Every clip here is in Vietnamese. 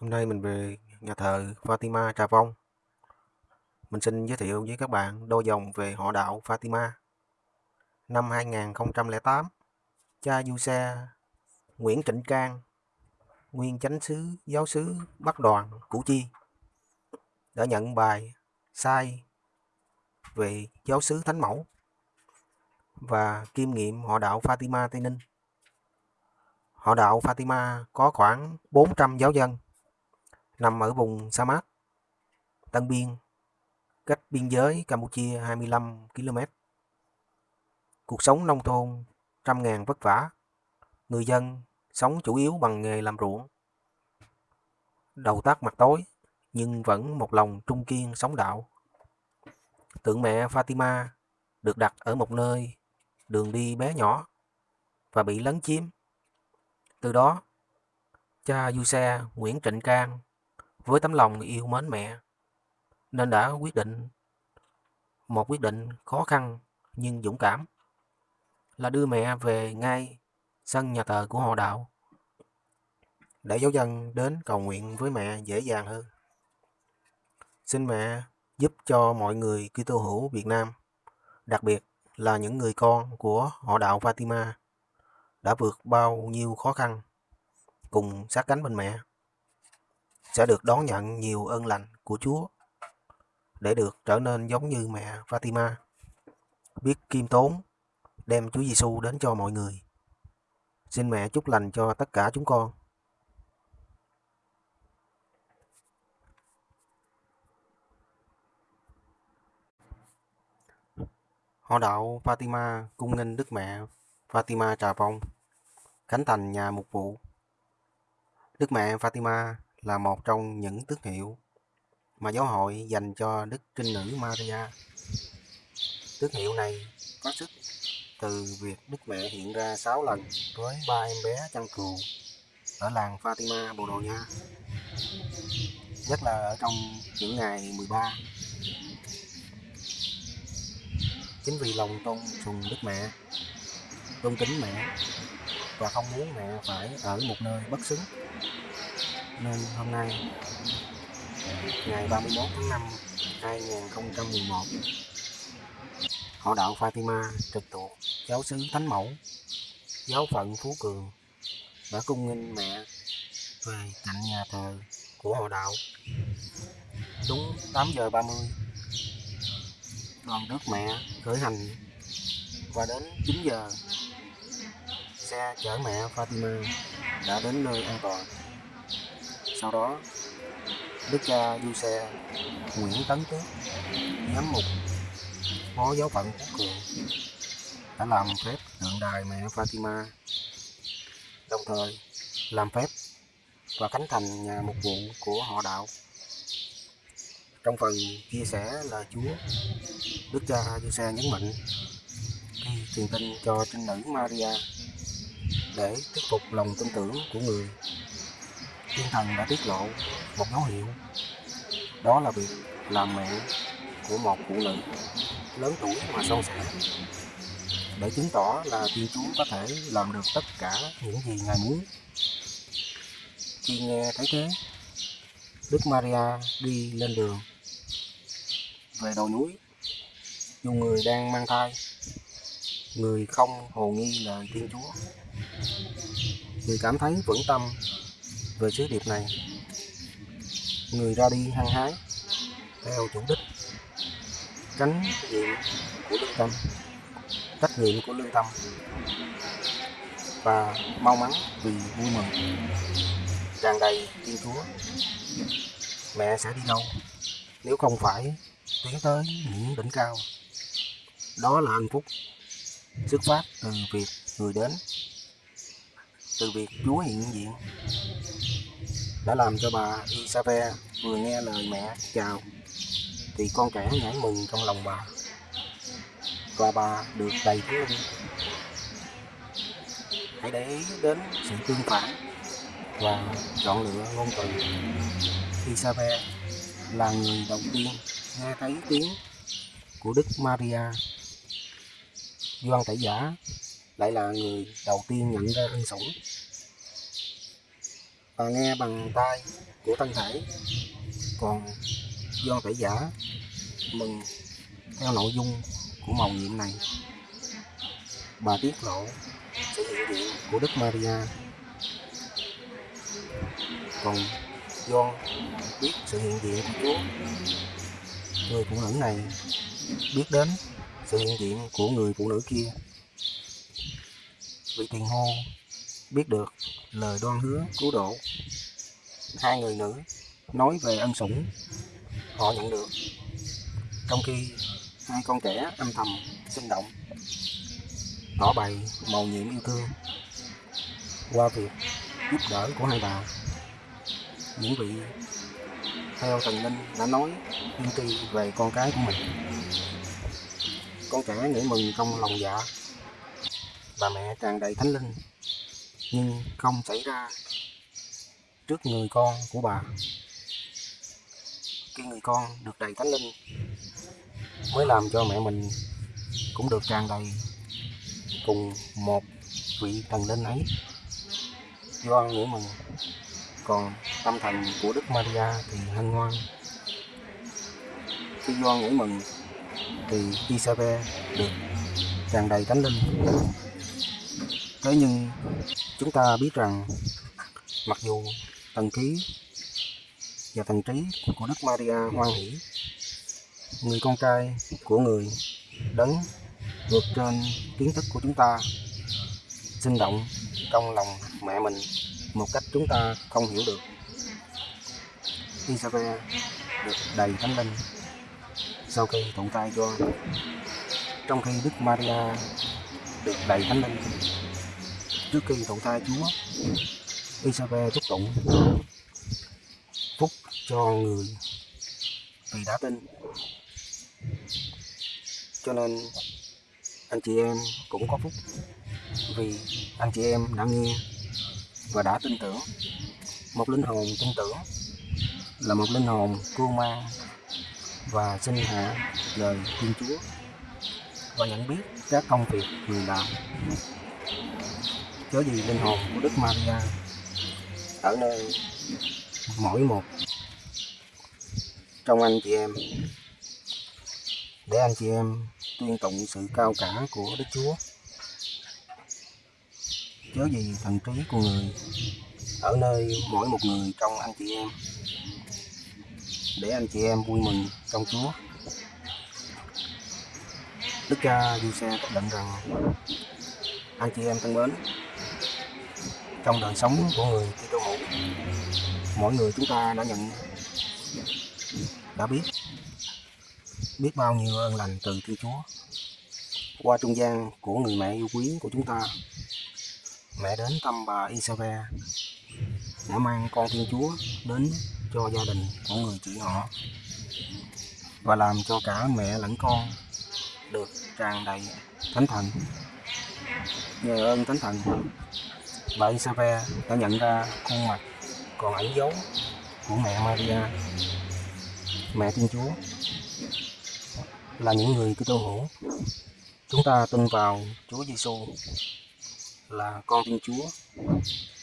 Hôm nay mình về nhà thờ Fatima Trà Vong. Mình xin giới thiệu với các bạn đôi dòng về họ đạo Fatima. Năm 2008, cha du xe Nguyễn Trịnh Cang, nguyên chánh sứ giáo sứ Bắc Đoàn Củ Chi, đã nhận bài sai về giáo sứ Thánh Mẫu và kiêm nghiệm họ đạo Fatima Tây Ninh. Họ đạo Fatima có khoảng 400 giáo dân nằm ở vùng sa mạc Tân Biên, cách biên giới Campuchia 25 km. Cuộc sống nông thôn trăm ngàn vất vả, người dân sống chủ yếu bằng nghề làm ruộng. Đầu tắt mặt tối, nhưng vẫn một lòng trung kiên sống đạo. Tượng mẹ Fatima được đặt ở một nơi đường đi bé nhỏ và bị lấn chiếm. Từ đó, cha du xe Nguyễn Trịnh Cang với tấm lòng yêu mến mẹ nên đã quyết định một quyết định khó khăn nhưng dũng cảm là đưa mẹ về ngay sân nhà thờ của họ đạo để giáo dân đến cầu nguyện với mẹ dễ dàng hơn. Xin mẹ giúp cho mọi người Kitô hữu Việt Nam, đặc biệt là những người con của họ đạo Fatima đã vượt bao nhiêu khó khăn cùng sát cánh bên mẹ sẽ được đón nhận nhiều ơn lành của Chúa để được trở nên giống như mẹ Fatima, biết kiêm tốn, đem Chúa Giêsu đến cho mọi người. Xin mẹ chúc lành cho tất cả chúng con. Họ đạo Fatima cung nghênh Đức Mẹ Fatima Trà phong khánh thành nhà mục vụ. Đức Mẹ Fatima là một trong những tước hiệu mà giáo hội dành cho Đức Trinh Nữ Maria. Tước hiệu này có sức từ việc Đức Mẹ hiện ra 6 lần với ba em bé chăn cừu ở làng Fatima, Bồ Đào Nha. Nhất là ở trong những ngày 13. Chính vì lòng tôn sùng Đức Mẹ, tôn kính mẹ và không muốn mẹ phải ở một nơi bất xứng nên hôm nay, ngày 31 tháng 5 2011 họ đạo Fatima trực thuộc giáo xứ Thánh Mẫu, giáo phận Phú Cường, đã cung nghinh mẹ về cạnh nhà thờ của họ đạo. Đúng 8 giờ 30 đoàn đức mẹ khởi hành và đến 9 giờ, xe chở mẹ Fatima đã đến nơi an toàn sau đó, đức cha du xe nguyễn tấn tước giám mục, phó giáo phận phú cường, đã làm phép tượng đài mẹ fatima. Đồng thời, làm phép và khánh thành nhà mục vụ của họ đạo. Trong phần chia sẻ lời chúa, đức cha du xe nhấn mạnh, khi truyền tin cho trinh nữ maria để thuyết phục lòng tin tưởng của người thiên thần đã tiết lộ một dấu hiệu đó là việc làm mẹ của một phụ nữ lớn tuổi mà son sẻ để chứng tỏ là Thiên Chúa có thể làm được tất cả những gì Ngài muốn. Khi nghe thấy thế, Đức Maria đi lên đường về đầu núi. Dù người đang mang thai, người không hồ nghi lời Thiên Chúa. Người cảm thấy vững tâm về sứ điệp này, người ra đi hăng hái, theo chủ đích, tránh nghiệm của lương tâm, trách nhiệm của lương tâm, và mau mắn vì vui mừng. Tràn đầy thiên chúa, mẹ sẽ đi đâu? Nếu không phải tiến tới những đỉnh cao, đó là hạnh phúc xuất phát từ việc người đến, từ việc chúa hiện diện đã làm cho bà Isabe vừa nghe lời mẹ chào, thì con trẻ nhảy mừng trong lòng bà. Và bà được đầy thú linh hãy để ý đến sự tương phản và chọn lựa ngôn từ. Isabe là người đầu tiên nghe thấy tiếng của Đức Maria. Doan Tẩy Giả lại là người đầu tiên nhận ra ân sủng bà nghe bằng tai của thân thể còn do tẩy giả mừng theo nội dung của màu nhiệm này. Bà tiết lộ sự hiện diện của Đức Maria. Còn do biết sự hiện diện của Chúa, người phụ nữ này biết đến sự hiện diện của người phụ nữ kia. Vị tiền hô biết được lời đoan hứa, cứu độ. Hai người nữ nói về ân sủng, họ nhận được. Trong khi hai con trẻ âm thầm sinh động, tỏ bày màu nhiệm yêu thương qua việc giúp đỡ của hai bà. Những vị theo thần linh đã nói tiên tri về con cái của mình. Con trẻ nghĩ mừng trong lòng dạ. Bà mẹ tràn đầy thánh linh nhưng không xảy ra trước người con của bà. Khi người con được đầy thánh linh, mới làm cho mẹ mình cũng được tràn đầy cùng một vị thần linh ấy. Do nghĩa mừng, còn tâm thần của đức maria thì hân hoan. Khi do nghĩ mừng thì isabel được tràn đầy thánh linh. Thế nhưng chúng ta biết rằng mặc dù thần khí và thần trí của đức maria hoan hỷ, người con trai của người đấng vượt trên kiến thức của chúng ta, sinh động trong lòng mẹ mình một cách chúng ta không hiểu được. Isabel được đầy thánh linh sau khi thụ thai cho trong khi Đức Maria được đầy thánh linh trước khi thụ thai Chúa Isabel chúc tụng, phúc cho người vì đã tin. Cho nên anh chị em cũng có phúc vì anh chị em đã nghe và đã tin tưởng. Một linh hồn tin tưởng là một linh hồn cưu mang và sinh hạ lời Thiên Chúa và nhận biết các công việc người làm chớ gì linh hồn của Đức Maria ở nơi mỗi một trong anh chị em. Để anh chị em tuyên tụng sự cao cả của Đức Chúa. Chớ gì thần trí của người ở nơi mỗi một người trong anh chị em. Để anh chị em vui mừng trong Chúa. Đức cha Giuse xác định rằng, anh chị em thân mến trong đời sống của người. Kitô hữu mỗi người chúng ta đã nhận, đã biết biết bao nhiêu ơn lành từ Thiên Chúa. Qua trung gian của người mẹ yêu quý của chúng ta, mẹ đến thăm bà Isabel đã mang con Thiên Chúa đến cho gia đình của người chị họ và làm cho cả mẹ lẫn con được tràn đầy thánh thần. Nhờ ơn thánh thần bà Isabel đã nhận ra khuôn mặt còn ẩn dấu của mẹ Maria, mẹ Thiên Chúa, là những người Kitô hữu. Chúng ta tin vào Chúa Giêsu là con Thiên Chúa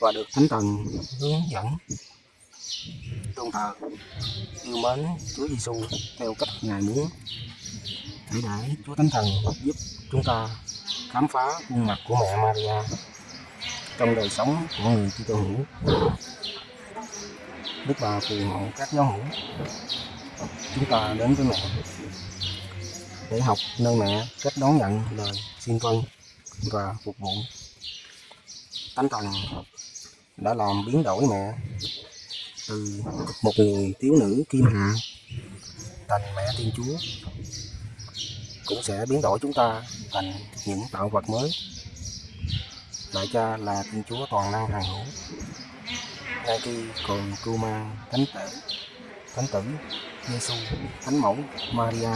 và được Thánh Thần hướng dẫn tôn thờ, yêu mến Chúa Giêsu theo cách Ngài muốn. Để để Chúa Thánh Thần giúp chúng ta khám phá khuôn mặt của mẹ Maria trong đời sống của người Kitô hữu. Đức bà phù hộ các giáo hữu, chúng ta đến với mẹ để học nơi mẹ cách đón nhận lời xin vâng và phục vụ. Thánh Thần đã làm biến đổi mẹ từ một người thiếu nữ kim hạ thành mẹ Thiên Chúa, cũng sẽ biến đổi chúng ta thành những tạo vật mới lại cha là Thiên Chúa toàn năng hằng hữu. Ngay khi còn Kuma, thánh tử, thánh tử, Giêsu, thánh mẫu Maria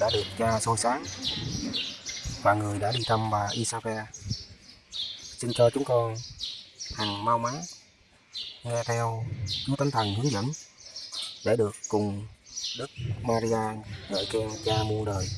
đã được cha soi sáng và người đã đi thăm bà Isabel. Xin cho chúng con hằng mau mắn nghe theo Chúa Thánh Thần hướng dẫn để được cùng Đức Maria ngợi khen cha muôn đời.